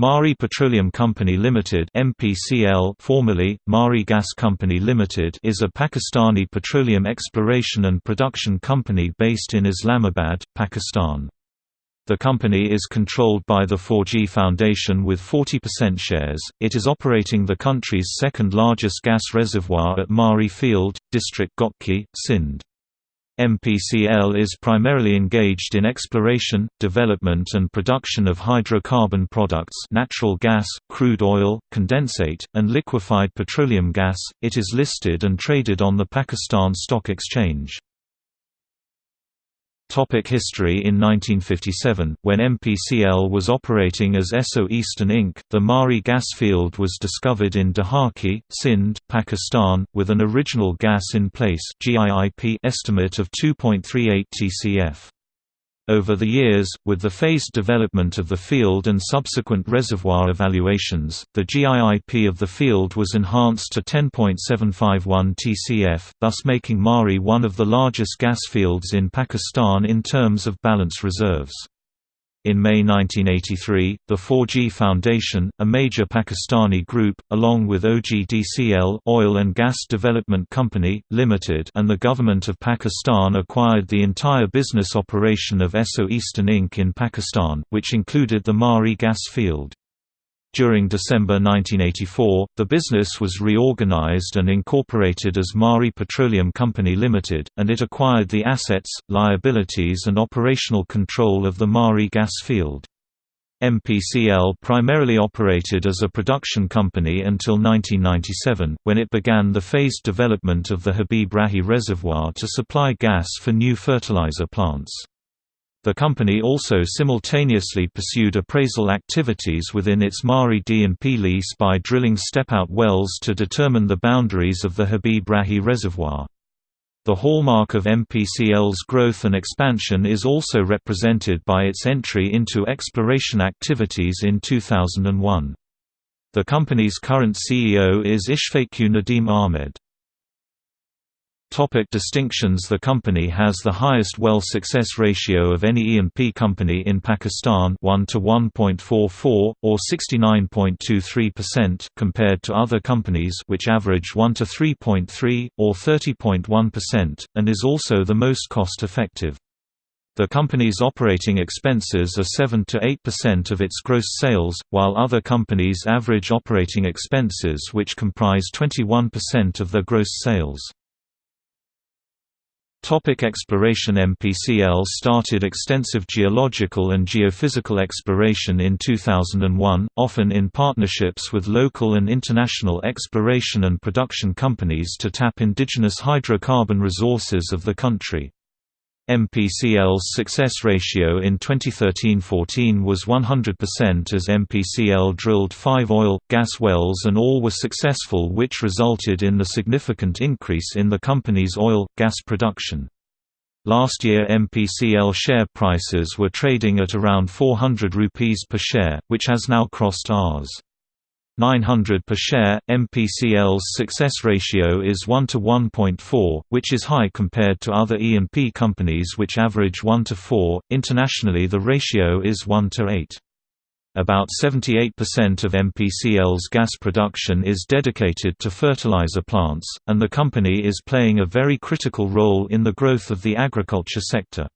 Maari Petroleum Company Limited (MPCL), formerly Mari Gas Company Limited, is a Pakistani petroleum exploration and production company based in Islamabad, Pakistan. The company is controlled by the Fauji Foundation with 40% shares. It is operating the country's second largest gas reservoir at Mari Field, District Ghotki, Sindh. MPCL is primarily engaged in exploration, development and production of hydrocarbon products natural gas, crude oil, condensate, and liquefied petroleum gas. It is listed and traded on the Pakistan Stock Exchange. Topic history In 1957, when MPCL was operating as Esso Eastern Inc., the Mari gas field was discovered in Daharki, Sindh, Pakistan, with an original gas in place estimate of 2.38 TCF. Over the years, with the phased development of the field and subsequent reservoir evaluations, the GIIP of the field was enhanced to 10.751 TCF, thus making Mari one of the largest gas fields in Pakistan in terms of balance reserves. In May 1983, the Fauji Foundation, a major Pakistani group, along with OGDCL Oil and Gas Development Company, Limited and the Government of Pakistan acquired the entire business operation of Esso Eastern Inc. in Pakistan, which included the Mari gas field. During December 1984, the business was reorganized and incorporated as Mari Petroleum Company Limited, and it acquired the assets, liabilities and operational control of the Mari gas field. MPCL primarily operated as a production company until 1997, when it began the phased development of the Habib Rahi Reservoir to supply gas for new fertilizer plants. The company also simultaneously pursued appraisal activities within its Maari D&P lease by drilling step-out wells to determine the boundaries of the Habib Rahi Reservoir. The hallmark of MPCL's growth and expansion is also represented by its entry into exploration activities in 2001. The company's current CEO is Ishfaqur Nadeem Ahmed. Topic distinctions The company has the highest well success ratio of any E&P company in Pakistan 1 to 1.44, or 69.23% compared to other companies which average 1 to 3.3, or 30.1%, and is also the most cost-effective. The company's operating expenses are 7 to 8% of its gross sales, while other companies average operating expenses which comprise 21% of their gross sales. Topic exploration MPCL started extensive geological and geophysical exploration in 2001, often in partnerships with local and international exploration and production companies to tap indigenous hydrocarbon resources of the country. MPCL's success ratio in 2013–14 was 100% as MPCL drilled five oil, gas wells and all were successful which resulted in the significant increase in the company's oil, gas production. Last year MPCL share prices were trading at around 400 rupees per share, which has now crossed Rs. 900 per share. MPCL's success ratio is 1 to 1.4, which is high compared to other E&P companies which average 1 to 4. Internationally the ratio is 1 to 8. About 78% of MPCL's gas production is dedicated to fertilizer plants, and the company is playing a very critical role in the growth of the agriculture sector.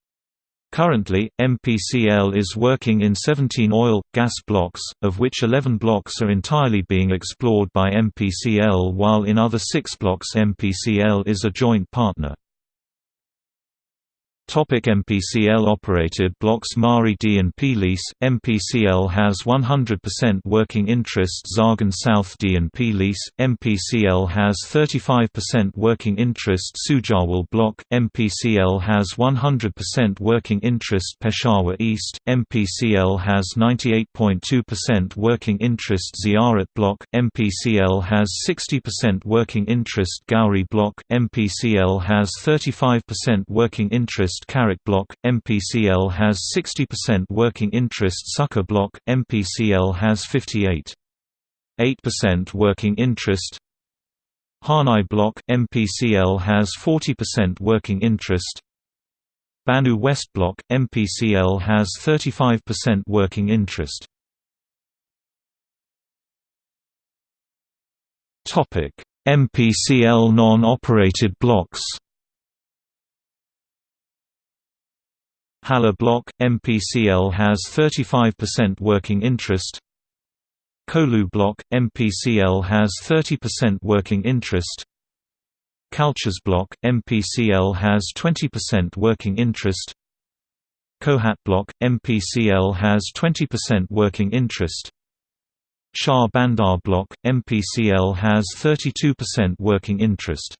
Currently, MPCL is working in 17 oil, gas blocks, of which 11 blocks are entirely being explored by MPCL while in other six blocks MPCL is a joint partner. Topic MPCL operated blocks Mari D&P lease. MPCL has 100% working interest Zarghun South D&P lease. MPCL has 35% working interest Sujawal block. MPCL has 100% working interest Peshawar East. MPCL has 98.2% working interest Ziarat block. MPCL has 60% working interest Gauri block. MPCL has 35% working interest interest Karak Block, MPCL has 60% working interest Sukkur Block, MPCL has 58.8% working interest. Harnai Block, MPCL has 40% working interest. Bannu West Block, MPCL has 35% working interest. MPCL non-operated blocks Hala block, MPCL has 35% working interest. Kohlu block, MPCL has 30% working interest. Kalchas block, MPCL has 20% working interest. Kohat block, MPCL has 20% working interest. Shah Bandar block, MPCL has 32% working interest